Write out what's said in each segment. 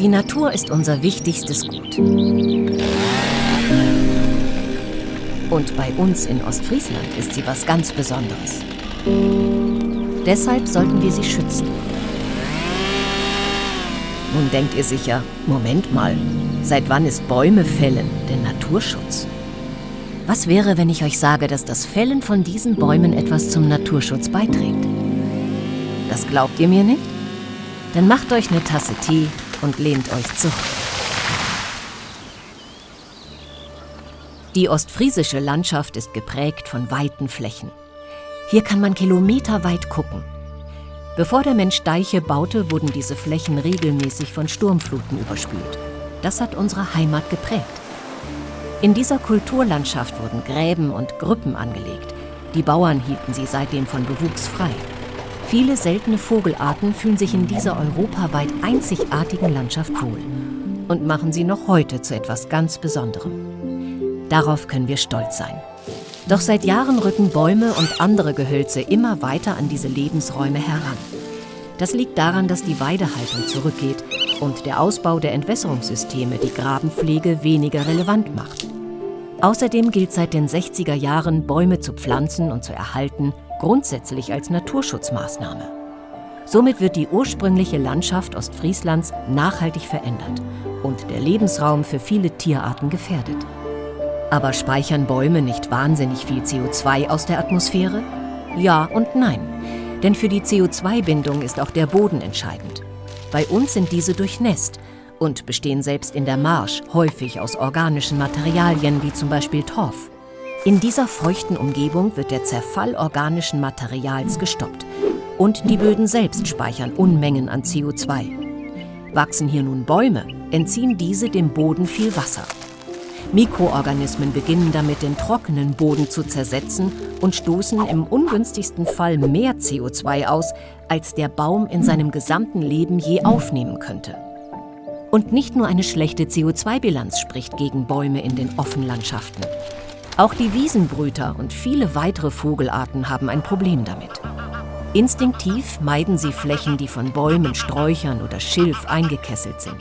Die Natur ist unser wichtigstes Gut. Und bei uns in Ostfriesland ist sie was ganz Besonderes. Deshalb sollten wir sie schützen. Nun denkt ihr sicher, Moment mal, seit wann ist Bäume fällen denn Naturschutz? Was wäre, wenn ich euch sage, dass das Fällen von diesen Bäumen etwas zum Naturschutz beiträgt? Das glaubt ihr mir nicht? Dann macht euch eine Tasse Tee und lehnt euch zurück. Die ostfriesische Landschaft ist geprägt von weiten Flächen. Hier kann man kilometerweit gucken. Bevor der Mensch Deiche baute, wurden diese Flächen regelmäßig von Sturmfluten überspült. Das hat unsere Heimat geprägt. In dieser Kulturlandschaft wurden Gräben und Grüppen angelegt. Die Bauern hielten sie seitdem von Bewuchs frei. Viele seltene Vogelarten fühlen sich in dieser europaweit einzigartigen Landschaft wohl und machen sie noch heute zu etwas ganz Besonderem. Darauf können wir stolz sein. Doch seit Jahren rücken Bäume und andere Gehölze immer weiter an diese Lebensräume heran. Das liegt daran, dass die Weidehaltung zurückgeht und der Ausbau der Entwässerungssysteme die Grabenpflege weniger relevant macht. Außerdem gilt seit den 60er Jahren, Bäume zu pflanzen und zu erhalten, grundsätzlich als Naturschutzmaßnahme. Somit wird die ursprüngliche Landschaft Ostfrieslands nachhaltig verändert und der Lebensraum für viele Tierarten gefährdet. Aber speichern Bäume nicht wahnsinnig viel CO2 aus der Atmosphäre? Ja und nein. Denn für die CO2-Bindung ist auch der Boden entscheidend. Bei uns sind diese durchnässt und bestehen selbst in der Marsch häufig aus organischen Materialien wie zum Beispiel Torf. In dieser feuchten Umgebung wird der Zerfall organischen Materials gestoppt und die Böden selbst speichern Unmengen an CO2. Wachsen hier nun Bäume, entziehen diese dem Boden viel Wasser. Mikroorganismen beginnen damit, den trockenen Boden zu zersetzen und stoßen im ungünstigsten Fall mehr CO2 aus, als der Baum in seinem gesamten Leben je aufnehmen könnte. Und nicht nur eine schlechte CO2-Bilanz spricht gegen Bäume in den Offenlandschaften. Auch die Wiesenbrüter und viele weitere Vogelarten haben ein Problem damit. Instinktiv meiden sie Flächen, die von Bäumen, Sträuchern oder Schilf eingekesselt sind.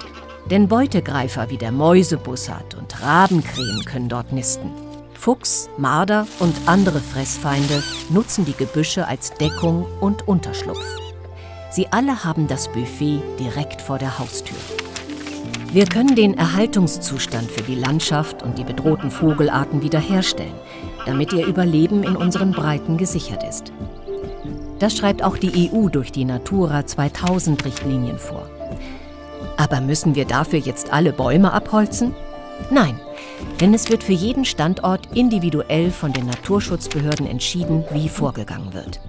Denn Beutegreifer wie der Mäusebussard und Rabenkrähen können dort nisten. Fuchs, Marder und andere Fressfeinde nutzen die Gebüsche als Deckung und Unterschlupf. Sie alle haben das Buffet direkt vor der Haustür. Wir können den Erhaltungszustand für die Landschaft und die bedrohten Vogelarten wiederherstellen, damit ihr Überleben in unseren Breiten gesichert ist. Das schreibt auch die EU durch die Natura 2000 Richtlinien vor. Aber müssen wir dafür jetzt alle Bäume abholzen? Nein, denn es wird für jeden Standort individuell von den Naturschutzbehörden entschieden, wie vorgegangen wird.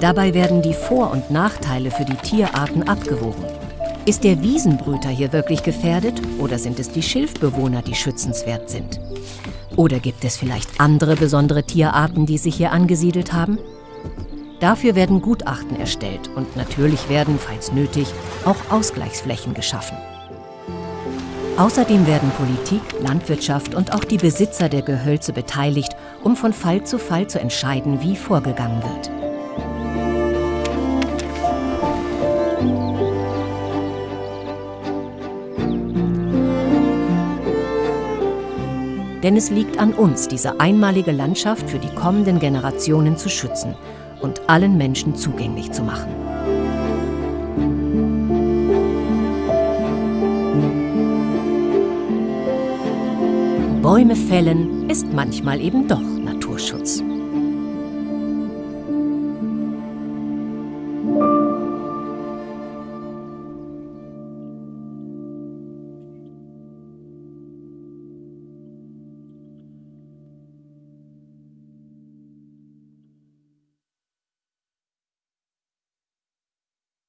Dabei werden die Vor- und Nachteile für die Tierarten abgewogen. Ist der Wiesenbrüter hier wirklich gefährdet oder sind es die Schilfbewohner, die schützenswert sind? Oder gibt es vielleicht andere besondere Tierarten, die sich hier angesiedelt haben? Dafür werden Gutachten erstellt und natürlich werden, falls nötig, auch Ausgleichsflächen geschaffen. Außerdem werden Politik, Landwirtschaft und auch die Besitzer der Gehölze beteiligt, um von Fall zu Fall zu entscheiden, wie vorgegangen wird. Denn es liegt an uns, diese einmalige Landschaft für die kommenden Generationen zu schützen und allen Menschen zugänglich zu machen. Bäume fällen ist manchmal eben doch Naturschutz.